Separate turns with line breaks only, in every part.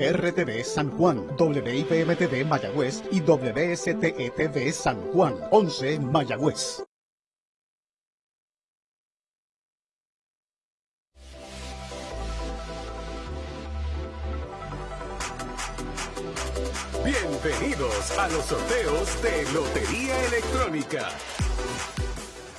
RTV San Juan, WIPM-TV Mayagüez y WSTETV San Juan, 11 Mayagüez.
Bienvenidos a los sorteos de Lotería Electrónica.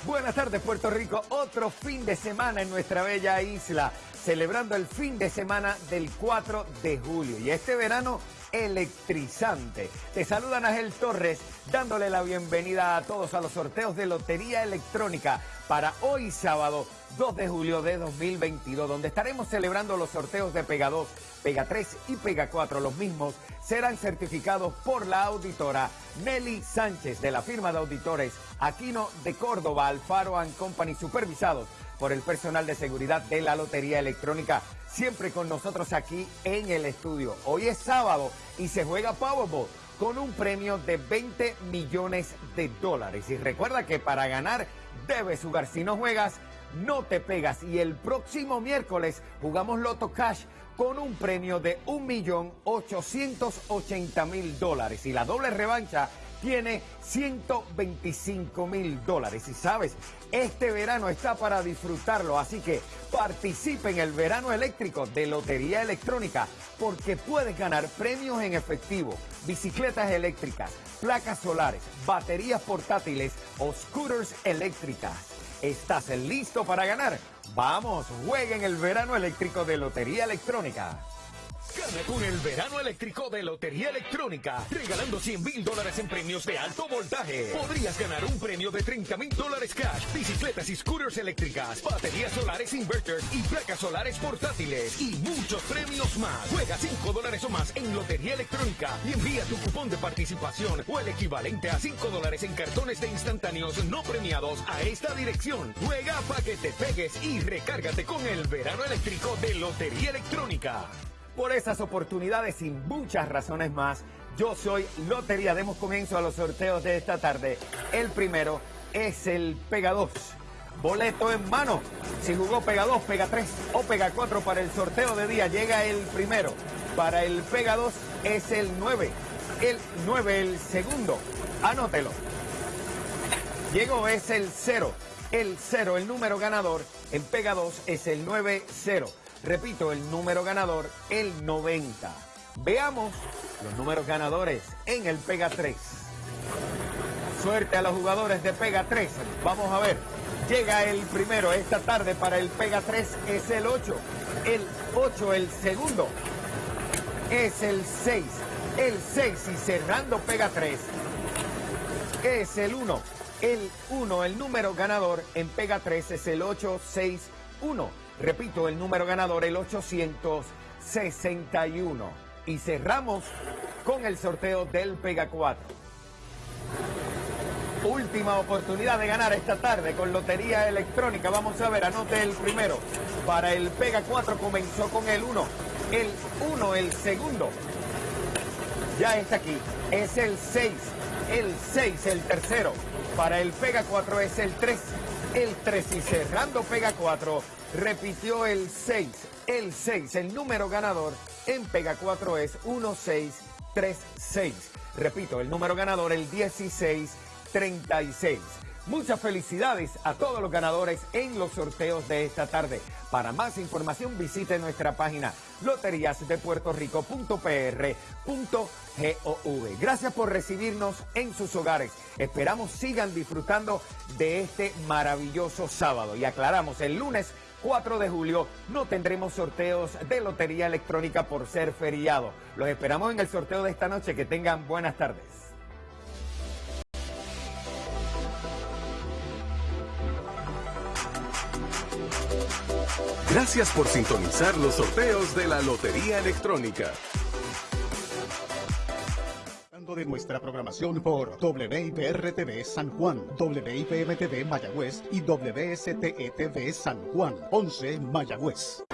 Buenas tardes Puerto Rico, otro fin de semana en nuestra bella isla, celebrando el fin de semana del 4 de julio y este verano electrizante. Te saluda Ángel Torres dándole la bienvenida a todos a los sorteos de Lotería Electrónica para hoy sábado 2 de julio de 2022, donde estaremos celebrando los sorteos de Pega 2, Pega 3 y Pega 4. Los mismos serán certificados por la auditora Nelly Sánchez de la firma de auditores Aquino de Córdoba, Alfaro Company, supervisados por el personal de seguridad de la Lotería Electrónica, siempre con nosotros aquí en el estudio. Hoy es sábado y se juega Powerball con un premio de 20 millones de dólares. Y recuerda que para ganar debes jugar. Si no juegas, no te pegas. Y el próximo miércoles jugamos Loto Cash con un premio de 1.880.000 dólares. Y la doble revancha tiene 125 mil dólares. Y sabes, este verano está para disfrutarlo, así que participe en el verano eléctrico de Lotería Electrónica porque puedes ganar premios en efectivo, bicicletas eléctricas, placas solares, baterías portátiles o scooters eléctricas. ¿Estás listo para ganar? Vamos, jueguen el verano eléctrico de Lotería Electrónica.
Gana con el verano eléctrico de Lotería Electrónica, regalando 100 mil dólares en premios de alto voltaje. Podrías ganar un premio de 30 mil dólares cash, bicicletas y scooters eléctricas, baterías solares inverters y placas solares portátiles y muchos premios más. Juega 5 dólares o más en Lotería Electrónica y envía tu cupón de participación o el equivalente a 5 dólares en cartones de instantáneos no premiados a esta dirección. Juega para que te pegues y recárgate con el verano eléctrico de Lotería Electrónica.
Por esas oportunidades y muchas razones más, yo soy Lotería. Demos comienzo a los sorteos de esta tarde. El primero es el Pega 2. Boleto en mano. Si jugó Pega 2, Pega 3 o Pega 4 para el sorteo de día, llega el primero. Para el Pega 2 es el 9. El 9, el segundo. Anótelo. Llegó es el 0. El 0, el número ganador en Pega 2 es el 9-0. Repito, el número ganador, el 90. Veamos los números ganadores en el Pega 3. Suerte a los jugadores de Pega 3. Vamos a ver. Llega el primero esta tarde para el Pega 3 es el 8. El 8 el segundo es el 6. El 6 y cerrando Pega 3 es el 1. El 1, el número ganador en Pega 3 es el 861. Repito, el número ganador, el 861. Y cerramos con el sorteo del Pega 4. Última oportunidad de ganar esta tarde con Lotería Electrónica. Vamos a ver, anote el primero. Para el Pega 4 comenzó con el 1. El 1, el segundo. Ya está aquí. Es el 6. El 6, el tercero. Para el Pega 4 es el 3. El 3 y cerrando Pega 4 repitió el 6. El 6, el número ganador en Pega 4 es 1636. Repito, el número ganador el 1636. Muchas felicidades a todos los ganadores en los sorteos de esta tarde. Para más información visite nuestra página loteriasdepuertorico.pr.gov. Gracias por recibirnos en sus hogares. Esperamos sigan disfrutando de este maravilloso sábado. Y aclaramos, el lunes 4 de julio no tendremos sorteos de lotería electrónica por ser feriado. Los esperamos en el sorteo de esta noche. Que tengan buenas tardes.
Gracias por sintonizar los sorteos de la Lotería Electrónica
de nuestra programación por WIPR-TV San Juan, WIPM-TV Mayagüez y WSTETV San Juan, 11 Mayagüez.